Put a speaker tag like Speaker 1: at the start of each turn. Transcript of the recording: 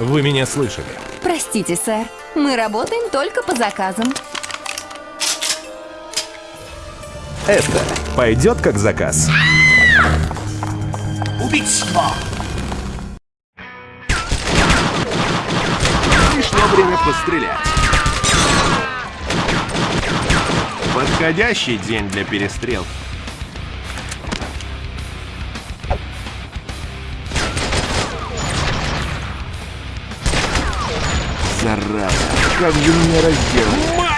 Speaker 1: Вы меня слышали.
Speaker 2: Простите, сэр. Мы работаем только по заказам.
Speaker 1: Это пойдет как заказ.
Speaker 3: Убийство!
Speaker 1: Пришло время пострелять. Подходящий день для перестрелки. Зараза, как же меня разделали.